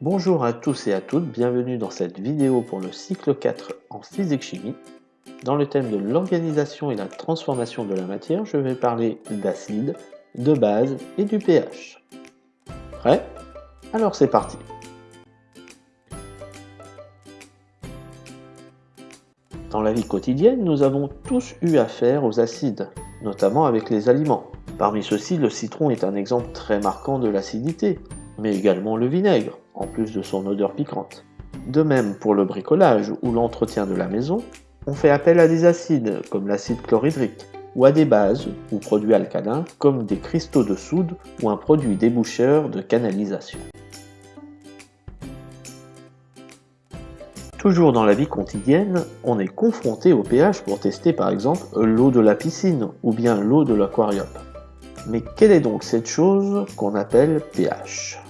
Bonjour à tous et à toutes, bienvenue dans cette vidéo pour le cycle 4 en physique-chimie. Dans le thème de l'organisation et la transformation de la matière, je vais parler d'acide, de base et du pH. Prêt? Alors c'est parti Dans la vie quotidienne, nous avons tous eu affaire aux acides, notamment avec les aliments. Parmi ceux-ci, le citron est un exemple très marquant de l'acidité, mais également le vinaigre, en plus de son odeur piquante. De même pour le bricolage ou l'entretien de la maison, on fait appel à des acides comme l'acide chlorhydrique, ou à des bases ou produits alcalins comme des cristaux de soude ou un produit déboucheur de canalisation. Toujours dans la vie quotidienne, on est confronté au pH pour tester par exemple l'eau de la piscine ou bien l'eau de l'aquarium. Mais quelle est donc cette chose qu'on appelle pH?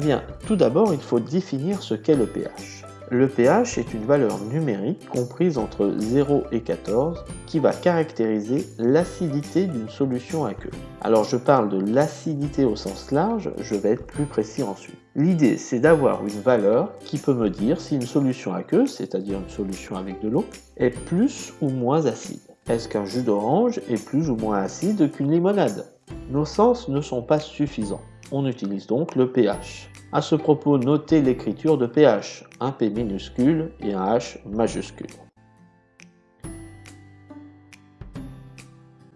Eh bien, tout d'abord, il faut définir ce qu'est le pH. Le pH est une valeur numérique comprise entre 0 et 14 qui va caractériser l'acidité d'une solution aqueuse. Alors je parle de l'acidité au sens large, je vais être plus précis ensuite. L'idée c'est d'avoir une valeur qui peut me dire si une solution aqueuse, c'est-à-dire une solution avec de l'eau, est plus ou moins acide. Est-ce qu'un jus d'orange est plus ou moins acide qu'une limonade? Nos sens ne sont pas suffisants. On utilise donc le pH. À ce propos, notez l'écriture de pH, un P minuscule et un H majuscule.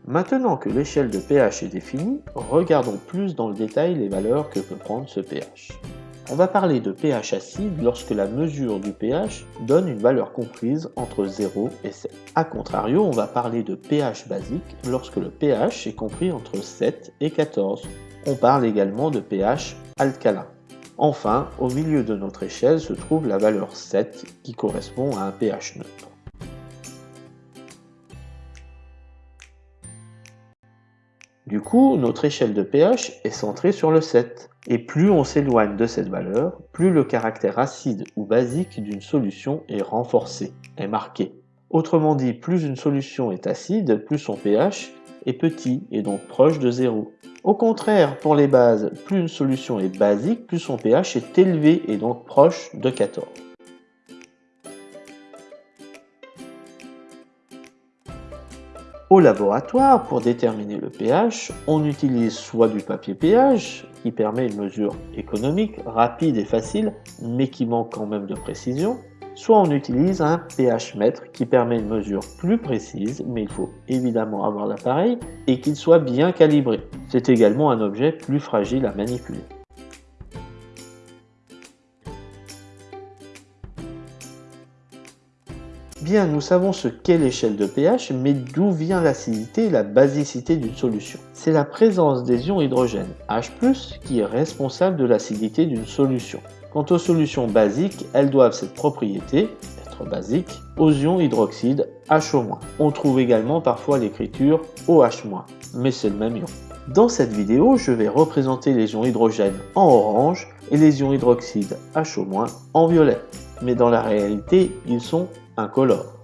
Maintenant que l'échelle de pH est définie, regardons plus dans le détail les valeurs que peut prendre ce pH. On va parler de pH acide lorsque la mesure du pH donne une valeur comprise entre 0 et 7. A contrario, on va parler de pH basique lorsque le pH est compris entre 7 et 14. On parle également de pH alcalin. Enfin, au milieu de notre échelle se trouve la valeur 7 qui correspond à un pH neutre. Du coup, notre échelle de pH est centrée sur le 7. Et plus on s'éloigne de cette valeur, plus le caractère acide ou basique d'une solution est renforcé, est marqué. Autrement dit, plus une solution est acide, plus son pH est petit et donc proche de 0. Au contraire, pour les bases, plus une solution est basique, plus son pH est élevé et donc proche de 14. Au laboratoire, pour déterminer le pH, on utilise soit du papier pH, qui permet une mesure économique, rapide et facile, mais qui manque quand même de précision, soit on utilise un pH mètre qui permet une mesure plus précise, mais il faut évidemment avoir l'appareil et qu'il soit bien calibré. C'est également un objet plus fragile à manipuler. Bien, nous savons ce qu'est l'échelle de pH, mais d'où vient l'acidité et la basicité d'une solution C'est la présence des ions hydrogène H+, qui est responsable de l'acidité d'une solution. Quant aux solutions basiques, elles doivent cette propriété, être basiques, aux ions hydroxyde HO-. On trouve également parfois l'écriture OH-, mais c'est le même ion. Dans cette vidéo, je vais représenter les ions hydrogène en orange et les ions hydroxyde HO- en violet. Mais dans la réalité, ils sont incolore.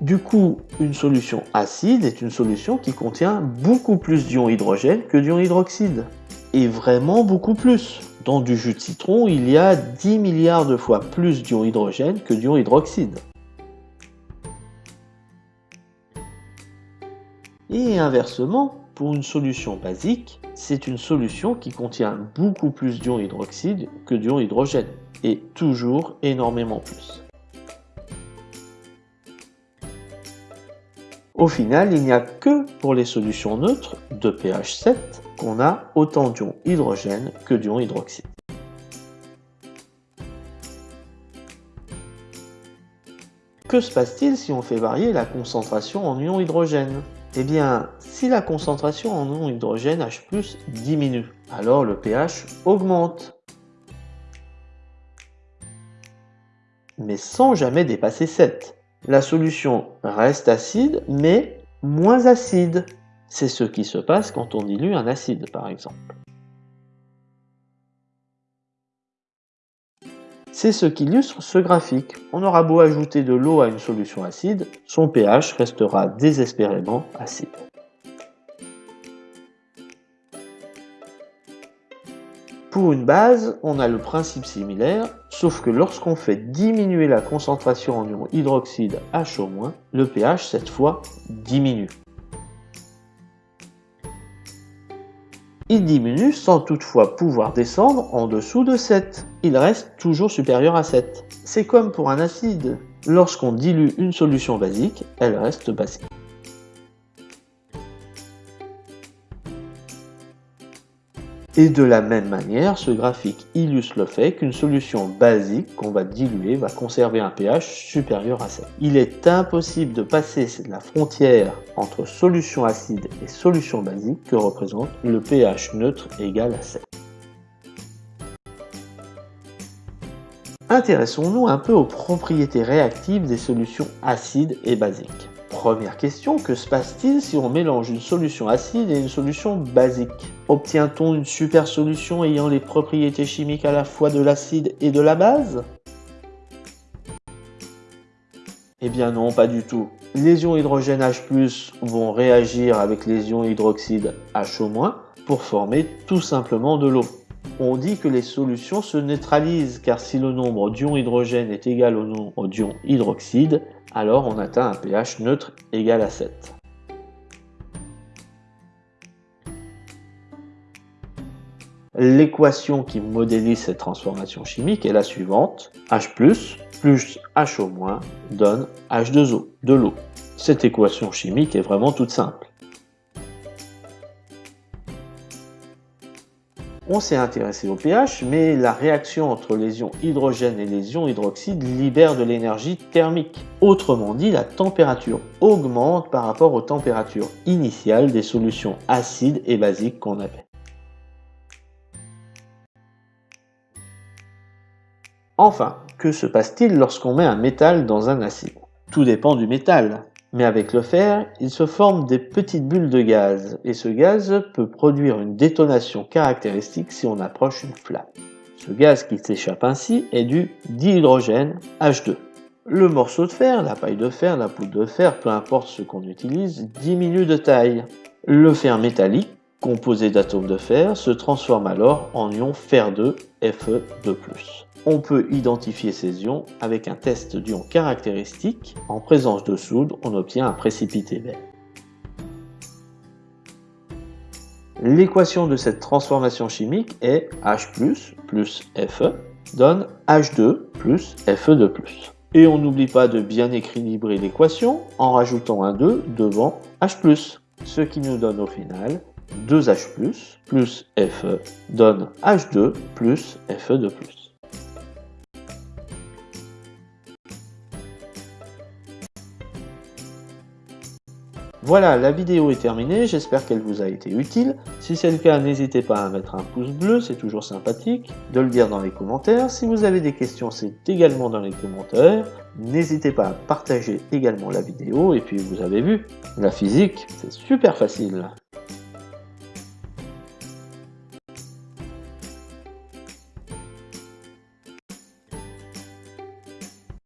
Du coup, une solution acide est une solution qui contient beaucoup plus d'ions hydrogène que d'ions hydroxyde. Et vraiment beaucoup plus. Dans du jus de citron, il y a 10 milliards de fois plus d'ions hydrogène que d'ions hydroxyde. Et inversement, pour une solution basique, c'est une solution qui contient beaucoup plus d'ions hydroxyde que d'ions hydrogène, et toujours énormément plus. Au final, il n'y a que pour les solutions neutres de pH 7 qu'on a autant d'ions hydrogène que d'ions hydroxyde. Que se passe-t-il si on fait varier la concentration en ions hydrogène? Eh bien, si la concentration en ion hydrogène H+, diminue, alors le pH augmente. Mais sans jamais dépasser 7. La solution reste acide, mais moins acide. C'est ce qui se passe quand on dilue un acide, par exemple. C'est ce qu'illustre ce graphique. On aura beau ajouter de l'eau à une solution acide, son pH restera désespérément acide. Pour une base, on a le principe similaire, sauf que lorsqu'on fait diminuer la concentration en ion hydroxyde H au le pH cette fois diminue. Il diminue sans toutefois pouvoir descendre en dessous de 7. Il reste toujours supérieur à 7. C'est comme pour un acide. Lorsqu'on dilue une solution basique, elle reste basique. Et de la même manière, ce graphique illustre le fait qu'une solution basique qu'on va diluer va conserver un pH supérieur à 7. Il est impossible de passer la frontière entre solution acide et solution basique que représente le pH neutre égal à 7. Intéressons-nous un peu aux propriétés réactives des solutions acides et basiques. Première question, que se passe-t-il si on mélange une solution acide et une solution basique? Obtient-on une super solution ayant les propriétés chimiques à la fois de l'acide et de la base? Eh bien non, pas du tout. Les ions hydrogène H+, vont réagir avec les ions hydroxyde HO- pour former tout simplement de l'eau. On dit que les solutions se neutralisent car si le nombre d'ions hydrogène est égal au nombre d'ions hydroxyde, alors on atteint un pH neutre égal à 7. L'équation qui modélise cette transformation chimique est la suivante. H+, plus HO- donne H2O, de l'eau. Cette équation chimique est vraiment toute simple. On s'est intéressé au pH, mais la réaction entre les ions hydrogène et les ions hydroxyde libère de l'énergie thermique. Autrement dit, la température augmente par rapport aux températures initiales des solutions acides et basiques qu'on avait. Enfin, que se passe-t-il lorsqu'on met un métal dans un acide? Tout dépend du métal. Mais avec le fer, il se forme des petites bulles de gaz, et ce gaz peut produire une détonation caractéristique si on approche une flamme. Ce gaz qui s'échappe ainsi est du dihydrogène H2. Le morceau de fer, la paille de fer, la poudre de fer, peu importe ce qu'on utilise, diminue de taille. Le fer métallique, composé d'atomes de fer, se transforme alors en ion fer2 Fe2+ on peut identifier ces ions avec un test d'ion caractéristique. En présence de soude, on obtient un précipité vert. L'équation de cette transformation chimique est H+, plus Fe, donne H2 plus Fe2+. Et on n'oublie pas de bien équilibrer l'équation en rajoutant un 2 devant H+, ce qui nous donne au final 2H+, plus Fe donne H2 plus Fe2+. Voilà, la vidéo est terminée, j'espère qu'elle vous a été utile. Si c'est le cas, n'hésitez pas à mettre un pouce bleu, c'est toujours sympathique, de le dire dans les commentaires. Si vous avez des questions, c'est également dans les commentaires. N'hésitez pas à partager également la vidéo, et puis vous avez vu, la physique, c'est super facile.